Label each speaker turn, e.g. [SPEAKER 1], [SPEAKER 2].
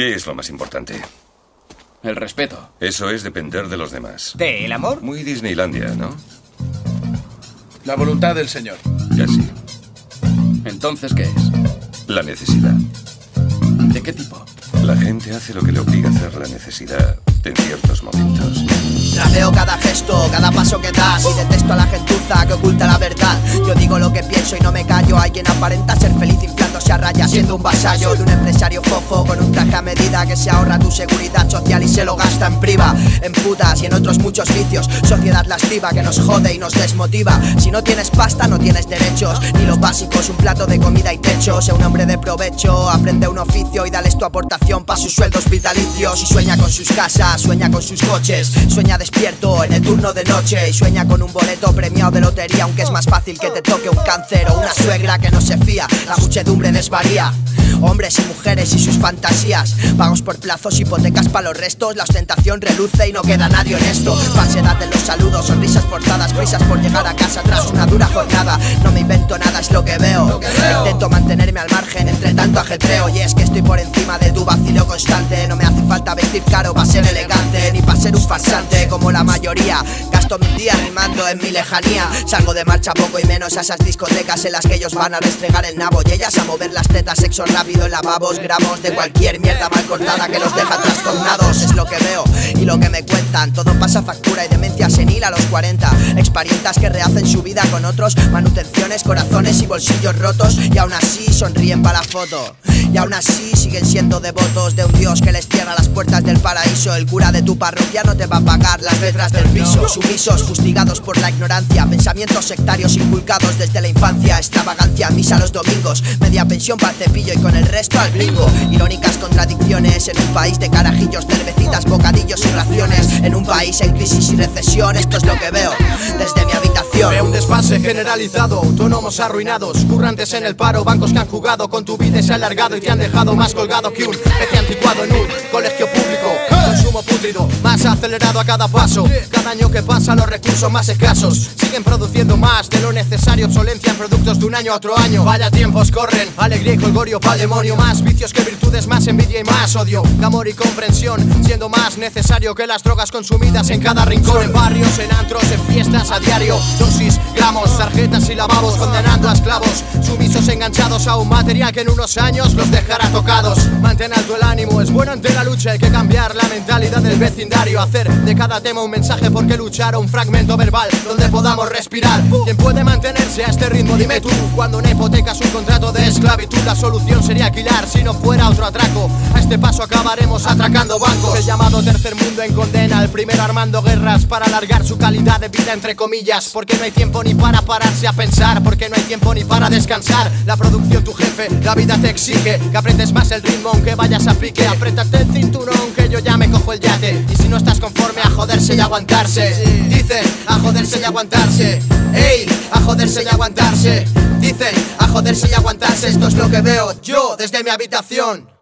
[SPEAKER 1] ¿Qué es lo más importante?
[SPEAKER 2] El respeto.
[SPEAKER 1] Eso es depender de los demás.
[SPEAKER 3] ¿De el amor?
[SPEAKER 1] Muy Disneylandia, ¿no?
[SPEAKER 4] La voluntad del Señor.
[SPEAKER 1] Casi.
[SPEAKER 2] Entonces, ¿qué es?
[SPEAKER 1] La necesidad.
[SPEAKER 2] ¿De qué tipo?
[SPEAKER 1] La gente hace lo que le obliga a hacer la necesidad en ciertos momentos.
[SPEAKER 3] Trapeo cada cada paso que das. Y detesto a la gentuza que oculta la verdad. Yo digo lo que pienso y no me callo. Hay quien aparenta ser feliz inflándose a raya Siendo un vasallo de un empresario fofo Con un traje a medida que se ahorra tu seguridad social Y se lo gasta en priva, en putas y en otros muchos vicios. Sociedad lasciva que nos jode y nos desmotiva. Si no tienes pasta no tienes derechos. Ni lo básico es un plato de comida y techo. Sea un hombre de provecho, aprende un oficio Y dales tu aportación pa' sus sueldos vitalicios. Y sueña con sus casas, sueña con sus coches. Sueña despierto en el turno de noche y sueña con un boleto premiado de lotería, aunque es más fácil que te toque un cáncer o una suegra que no se fía, la muchedumbre desvaría. Hombres y mujeres y sus fantasías. Pagos por plazos, hipotecas para los restos. La ostentación reluce y no queda nadie honesto. Falsedad en los saludos, sonrisas forzadas Prisas por llegar a casa tras una dura jornada. No me invento nada, es lo que veo. Intento mantenerme al margen tanto ajetreo Y es que estoy por encima de tu vacilo constante. No me hace falta vestir caro para ser elegante Ni para ser un farsante como la mayoría. Gasto mis días rimando en mi lejanía. Salgo de marcha poco y menos a esas discotecas En las que ellos van a restregar el nabo Y ellas a mover las tetas, sexo rápido en lavabos Gramos de cualquier mierda mal cortada que los deja trastornados. Es lo que veo y lo que me Todo pasa factura y demencia senil a los 40 Exparientas que rehacen su vida con otros. Manutenciones, corazones y bolsillos rotos. Y aún así sonríen para la foto. Y aún así siguen siendo devotos de un dios que les cierra las puertas del paraíso. El cura de tu parroquia no te va a pagar las letras del piso. Sumisos, fustigados por la ignorancia. Pensamientos sectarios inculcados desde la infancia. Extravagancia, misa los domingos. Media pensión para el cepillo y con el resto al bingo. Irónicas contradicciones en un país de carajillos Cervecitas, bocadillos y raciones. En un país en crisis y recesión Esto es lo que veo desde mi habitación
[SPEAKER 5] desfase generalizado, autónomos arruinados Currantes en el paro, bancos que han jugado Con tu vida y se ha alargado y te han dejado más colgado que un pez anticuado en un colegio público. Consumo pútrido, más acelerado a cada paso. Cada año que pasa los recursos más escasos Siguen produciendo más de lo necesario. Obsolencia en productos de un año a otro año. Vaya tiempos corren, alegría y colgorio pa'l demonio Más vicios que virtudes, más envidia y más odio. Amor y comprensión, siendo más necesario que las drogas consumidas en cada rincón. En barrios, en antros, en fiestas a diario. Dosis, gramos, tarjetas y lavabos Condenando a esclavos, sumisos enganchados a un material que en unos años los dejará tocados. Mantén alto el ánimo, es bueno ante la lucha Hay que cambiar la mentalidad del vecindario Hacer de cada tema un mensaje porque luchar Un fragmento verbal donde podamos respirar. ¿Quién puede mantenerse a este ritmo? Dime tú Cuando una hipoteca un contrato de esclavitud La solución sería alquilar si no fuera otro atraco. A este paso acabaremos atracando bancos. El llamado tercer mundo en condena El primero armando guerras para alargar su calidad de vida entre comillas Porque no hay tiempo ni para pararse a pensar Porque no hay tiempo ni para descansar. La producción tu jefe, la vida te exige Que apretes más el ritmo aunque vayas a pique. Apretate el cinturón que yo ya me cojo el yate. Y si no estás conforme a joderse y aguantarse Dicen a joderse y aguantarse. Ey, a joderse y aguantarse. Dicen a joderse y aguantarse. Esto es lo que veo yo desde mi habitación